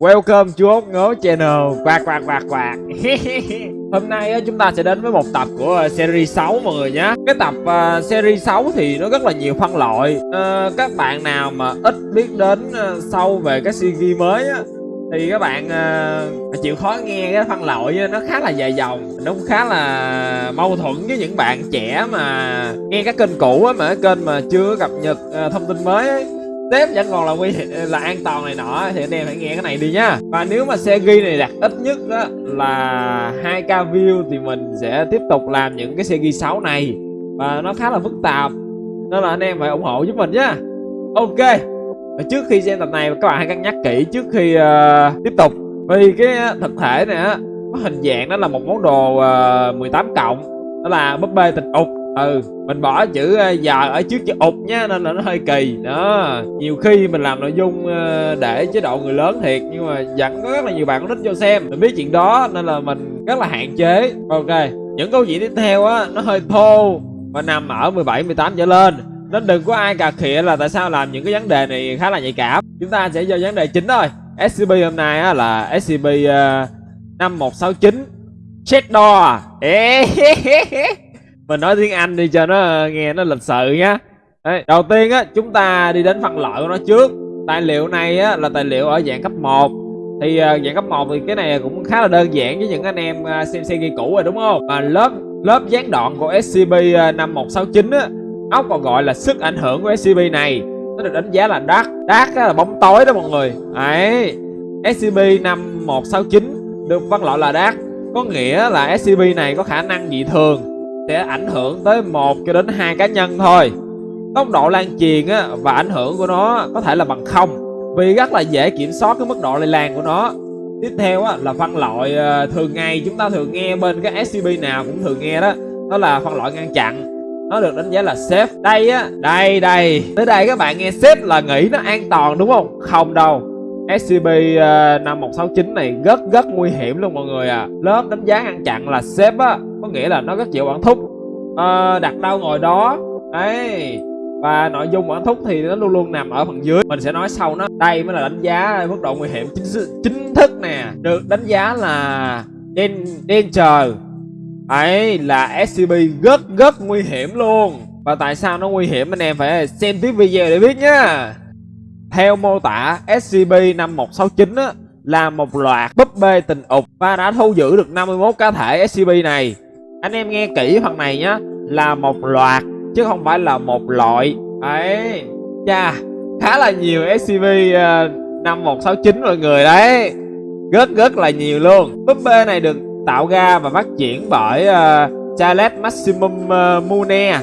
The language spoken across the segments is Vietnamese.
Welcome chú ốc ngố channel. Quạt quạt quạt quạt. Hôm nay chúng ta sẽ đến với một tập của uh, series 6 mọi người nhé Cái tập uh, series 6 thì nó rất là nhiều phân loại. Uh, Các bạn nào mà ít biết đến uh, sâu về cái CG mới á thì các bạn uh, chịu khó nghe cái phân loại nó khá là dài dòng. Nó cũng khá là mâu thuẫn với những bạn trẻ mà nghe các kênh cũ á mà cái kênh mà chưa cập nhật uh, thông tin mới ấy tiếp vẫn còn là nguy là an toàn này nọ thì anh em hãy nghe cái này đi nhá. Và nếu mà xe ghi này đạt ít nhất á, là 2k view thì mình sẽ tiếp tục làm những cái xe ghi 6 này. Và nó khá là phức tạp nên là anh em phải ủng hộ giúp mình nhá. Ok và trước khi xem tập này các bạn hãy cân nhắc kỹ trước khi uh, tiếp tục. Vì cái ờ, thực thể này á có hình dạng đó là một món đồ ờ, uh, 18 cộng đó là búp bê tình ục ừ mình bỏ chữ ờ, giờ ở trước chữ ụt nhá nên là nó hơi kỳ. Đó nhiều khi mình làm nội dung ờ, để chế độ người lớn thiệt nhưng mà vẫn có rất là nhiều bạn có thích cho xem. Mình biết chuyện đó nên là mình rất là hạn chế. Ok những câu chuyện tiếp theo á nó hơi thô và nằm ở 17 18 trở lên. Nên đừng có ai cà khịa là tại sao làm những cái vấn đề này khá là nhạy cảm. Chúng ta sẽ vô vấn đề chính thôi. SCP hôm nay á là ờ, một uh, 5169 check door à? mình nói tiếng anh đi cho nó nghe nó lịch sự nhá. Đấy, đầu tiên á chúng ta đi đến phân loại của nó trước. Tài liệu này á là tài liệu ở dạng cấp 1 thì uh, dạng cấp 1 thì cái này cũng khá là đơn giản với những anh em uh, xem xe ghi cũ rồi đúng không? Và lớp lớp gián đoạn của SCP uh, 5169 á ốc còn gọi là sức ảnh hưởng của SCP này. Nó được đánh giá là dark. Dark là bóng tối đó mọi người. Ấy SCP 5169 được phân loại là dark. Có nghĩa là SCP này có khả năng dị thường sẽ ảnh hưởng tới một cho đến hai cá nhân thôi. Tốc độ lan truyền á, và ảnh hưởng của nó có thể là bằng không vì rất là dễ kiểm soát cái mức độ lây lan của nó. Tiếp theo á, là phân loại ờ, thường ngày chúng ta thường nghe bên các scp nào cũng thường nghe đó đó là phân loại ngăn chặn. Nó được đánh giá là safe. Đây á đây đây. Tới đây các bạn nghe safe là nghĩ nó an toàn đúng không? Không đâu. SCP uh, 5169 này rất rất nguy hiểm luôn mọi người à. Lớp đánh giá ngăn chặn là safe á. Có nghĩa là nó rất chịu bản thúc. À, Đặt đâu ngồi đó. Đấy Và nội dung bản thúc thì nó luôn luôn nằm ở phần dưới. Mình sẽ nói sau nó. Đây mới là đánh giá mức độ nguy hiểm chính, chính thức nè. Được đánh giá là Danger ấy là scb rất rất nguy hiểm luôn. Và tại sao nó nguy hiểm anh em phải xem tiếp video để biết nhá theo mô tả, SCP-5169 á, là một loạt búp bê tình ục. Và đã thu giữ được 51 cá thể SCP này. Anh em nghe kỹ phần này nhá, là một loạt chứ không phải là một loại. Ấy, cha, khá là nhiều SCV ờ, SCP-5169 mọi người đấy. Rất rất là nhiều luôn. Búp bê này được tạo ra và phát triển bởi uh, Charles Maximum uh, Mune.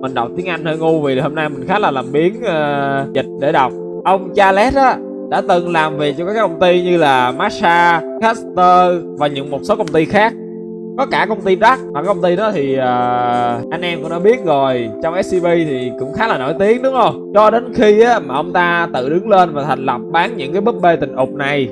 Mình đọc tiếng Anh hơi ngu vì hôm nay mình khá là làm biến uh, dịch để đọc ông Charles á đã từng làm việc cho các công ty như là Massa, Caster và những một số công ty khác có cả công ty Đắc mà công ty đó thì uh, anh em cũng đã biết rồi. Trong SCP thì cũng khá là nổi tiếng đúng không? Cho đến khi á, mà ông ta tự đứng lên và thành lập bán những cái búp bê tình ục này.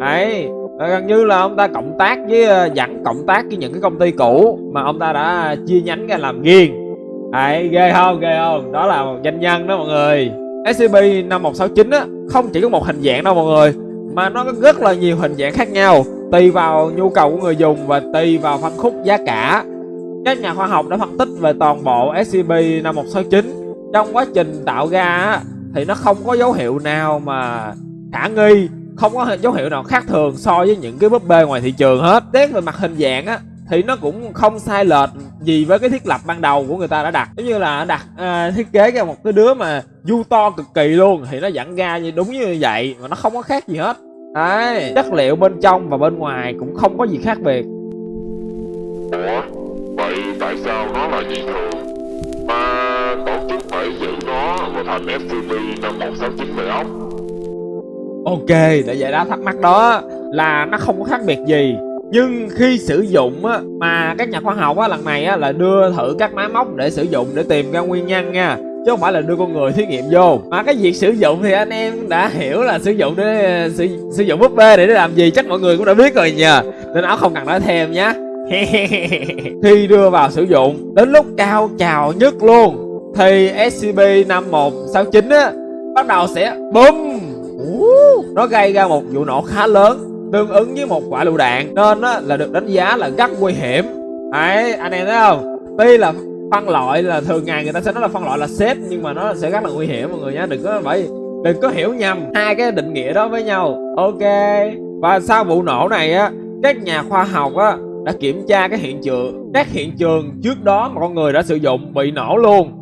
Ấy gần như là ông ta cộng tác với uh, dẫn cộng tác với những cái công ty cũ mà ông ta đã chia nhánh ra làm riêng ấy ghê không? Ghê không? Đó là một doanh nhân đó mọi người. SCP-5169 á không chỉ có một hình dạng đâu mọi người mà nó có rất là nhiều hình dạng khác nhau tùy vào nhu cầu của người dùng và tùy vào phân khúc giá cả. Các nhà khoa học đã phân tích về toàn bộ SCP-5169 trong quá trình tạo ra thì nó không có dấu hiệu nào mà khả nghi không có dấu hiệu nào khác thường so với những cái búp bê ngoài thị trường hết. Xét về mặt hình dạng á thì nó cũng không sai lệch gì với cái thiết lập ban đầu của người ta đã đặt. Giống như là đặt à, thiết kế ra một cái đứa mà du to cực kỳ luôn thì nó dẫn ra như đúng như vậy mà nó không có khác gì hết đấy. Chất liệu bên trong và bên ngoài cũng không có gì khác biệt. Ủa? Vậy tại sao nó là dị thường? Mà tổ chức phải giữ nó vào thành scp năm một sáu chín vậy ốc. Ok để giải đáp thắc mắc đó là nó không có khác biệt gì. Nhưng khi sử dụng á, mà các nhà khoa học á, lần này á, là đưa thử các máy móc để sử dụng để tìm ra nguyên nhân nha chứ không phải là đưa con người thí nghiệm vô. Mà cái việc sử dụng thì anh em đã hiểu là sử dụng để sử, sử dụng búp bê để làm gì chắc mọi người cũng đã biết rồi nhờ. Nên áo không cần nói thêm nhé khi đưa vào sử dụng đến lúc cao trào nhất luôn. Thì SCP-5169 á bắt đầu sẽ bum Ú, nó gây ra một vụ nổ khá lớn tương ứng với một quả lựu đạn. Nên á, là được đánh giá là rất nguy hiểm. Đấy anh em thấy không? Tuy là phân loại là thường ngày người ta sẽ nói là phân loại là xếp nhưng mà nó sẽ rất là nguy hiểm mọi người nhé đừng có phải đừng có hiểu nhầm hai cái định nghĩa đó với nhau. Ok. Và sau vụ nổ này á, các nhà khoa học á đã kiểm tra cái hiện trường. Các hiện trường trước đó mà con người đã sử dụng bị nổ luôn.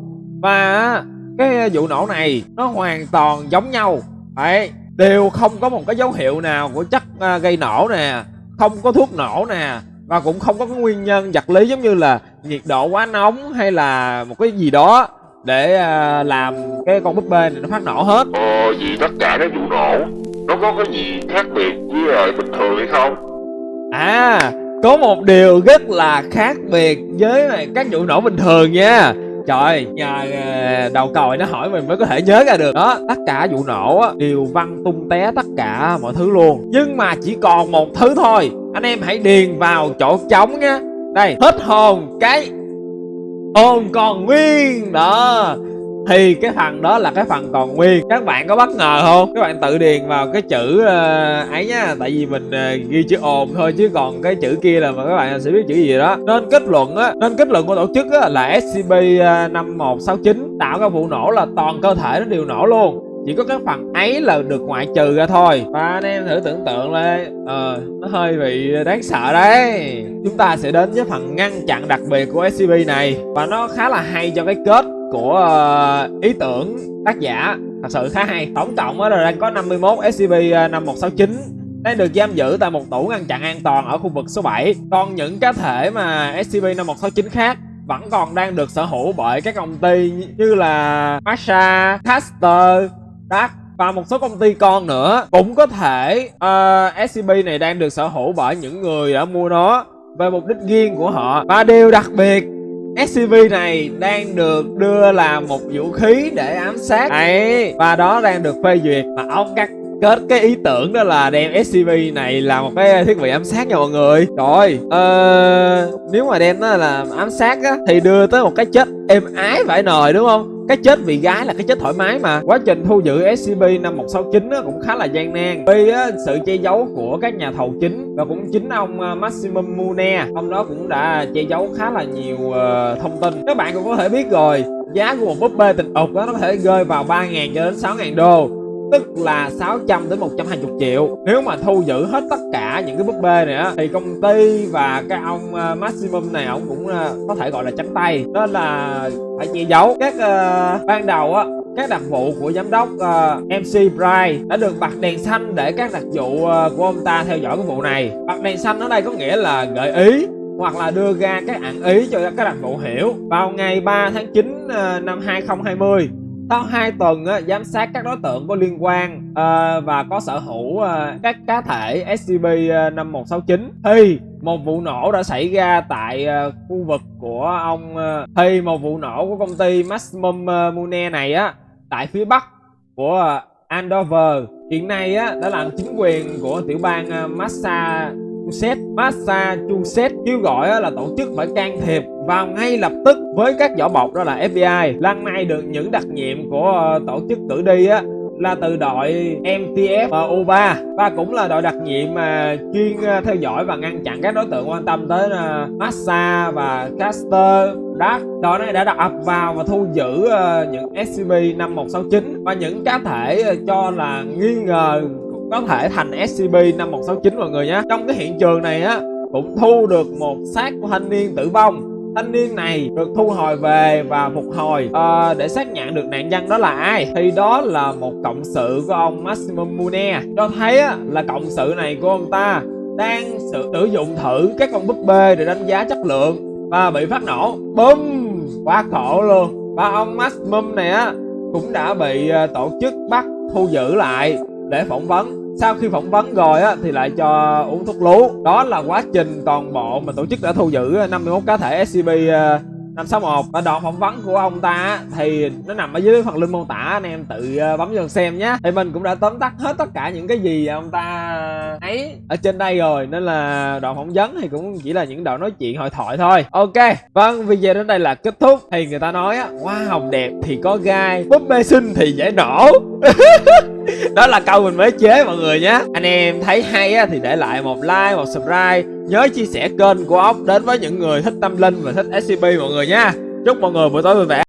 Và cái vụ nổ này nó hoàn toàn giống nhau. Đấy, đều không có một cái dấu hiệu nào của chất à, gây nổ nè, không có thuốc nổ nè và cũng không có cái nguyên nhân vật lý giống như là nhiệt độ quá nóng hay là một cái gì đó để uh, làm cái con búp bê này nó phát nổ hết. Ờ, vì tất cả các vụ nổ? Nó có cái gì khác biệt với lại bình thường hay không? à có một điều rất là khác biệt với các vụ nổ bình thường nha Trời, nhờ đầu còi nó hỏi mình mới có thể nhớ ra được. Đó, tất cả vụ nổ á, đều văng tung té tất cả mọi thứ luôn. Nhưng mà chỉ còn một thứ thôi. Anh em hãy điền vào chỗ trống nhé Đây, hết hồn cái hồn còn nguyên. Đó thì cái phần đó là cái phần còn nguyên. Các bạn có bất ngờ không? Các bạn tự điền vào cái chữ uh, ấy nhá. Tại vì mình uh, ghi chữ ồn thôi chứ còn cái chữ kia là mà các bạn sẽ biết chữ gì đó. Nên kết luận á nên kết luận của tổ chức á là scp 5169 ờ, tạo ra vụ nổ là toàn cơ thể nó đều nổ luôn. Chỉ có cái phần ấy là được ngoại trừ ra thôi. Và anh em thử tưởng tượng lên ờ nó hơi bị đáng sợ đấy. Chúng ta sẽ đến với phần ngăn chặn đặc biệt của scp này. Và nó khá là hay cho cái kết của ờ, ý tưởng tác giả. Thật sự khá hay. Tổng cộng là đang có 51 scp 5169 đang được giam giữ tại một tủ ngăn chặn an toàn ở khu vực số 7 còn những cá thể mà scp 5169 khác vẫn còn đang được sở hữu bởi các công ty như là Masha, Caster, Dark và một số công ty con nữa. Cũng có thể ờ, uh, SCP này đang được sở hữu bởi những người đã mua nó về mục đích riêng của họ. Và điều đặc biệt SCP này đang được đưa làm một vũ khí để ám sát. Ấy. Và đó đang được phê duyệt. Mà ông cắt kết cái ý tưởng đó là đem SCP này là một cái thiết bị ám sát nha mọi người. Rồi ờ, nếu mà đem nó là ám sát á thì đưa tới một cái chết êm ái phải nời đúng không cái chết vì gái là cái chết thoải mái mà. Quá trình thu giữ SCP-5169 á, cũng khá là gian nan. Vì á, sự che giấu của các nhà thầu chính và cũng chính ông à, Maximum Mune. Ông đó cũng đã che giấu khá là nhiều uh, thông tin. Các bạn cũng có thể biết rồi giá của một búp bê tình ục đó nó có thể rơi vào 3.000 cho đến 6.000 đô. Tức là 600 đến 120 triệu. Nếu mà thu giữ hết tất cả những cái búp bê này á thì công ty và cái ông uh, maximum này ông cũng uh, có thể gọi là trắng tay. Nên là phải che giấu. Các uh, ban đầu á các đặc vụ của giám đốc uh, MC Bright đã được bật đèn xanh để các đặc vụ uh, của ông ta theo dõi cái vụ này. Bật đèn xanh ở đây có nghĩa là gợi ý hoặc là đưa ra các ẩn ý cho các đặc vụ hiểu vào ngày 3 tháng 9 uh, năm 2020 sau 2 tuần á, giám sát các đối tượng có liên quan à, và có sở hữu à, các cá thể SCP-5169 ờ, thì một vụ nổ đã xảy ra tại uh, khu vực của ông uh, thì một vụ nổ của công ty Maximum uh, Mune này á tại phía bắc của uh, Andover. Hiện nay á đã làm chính quyền của tiểu bang uh, Massa Massachusetts, Massachusetts kêu gọi là tổ chức phải can thiệp vào ngay lập tức với các vỏ bọc đó là FBI. Lần này được những đặc nhiệm của ờ, tổ chức cử đi á là từ đội MTF ờ, U3 và cũng là đội đặc nhiệm mà chuyên ờ, theo dõi và ngăn chặn các đối tượng quan tâm tới Massa và Caster Dark đội này đã đặt ập vào và thu giữ những SCP-5169 và những cá thể cho là nghi ngờ có thể thành SCP-5169 mọi người nhé. Trong cái hiện trường này á cũng thu được một xác của thanh niên tử vong. Thanh niên này được thu hồi về và phục hồi. Uh, để xác nhận được nạn nhân đó là ai thì đó là một cộng sự của ông Maximum Mune. Cho thấy á, là cộng sự này của ông ta đang sử, sử dụng thử các con búp bê để đánh giá chất lượng và bị phát nổ. Bum quá khổ luôn. Và ông Maximum này á cũng đã bị à, tổ chức bắt thu giữ lại để phỏng vấn. Sau khi phỏng vấn rồi á, thì lại cho uống thuốc lú. Đó là quá trình toàn bộ mà tổ chức đã thu giữ ờ, 51 cá thể SCP 561 ờ, và đoạn phỏng vấn của ông ta thì nó nằm ở dưới phần link mô tả. Anh em tự ờ, bấm vào xem nhé. Thì mình cũng đã tóm tắt hết tất cả những cái gì ông ta ấy ở trên đây rồi. Nên là đoạn phỏng vấn thì cũng chỉ là những đoạn nói chuyện hội thoại thôi. Ok vâng video đến đây là kết thúc. Thì người ta nói á, hoa hồng đẹp thì có gai, búp bê xinh thì dễ nổ đó là câu mình mới chế mọi người nhé. Anh em thấy hay á, thì để lại một like một subscribe. Nhớ chia sẻ kênh của ốc đến với những người thích tâm linh và thích scp mọi người nha. Chúc mọi người buổi tối vui vẻ.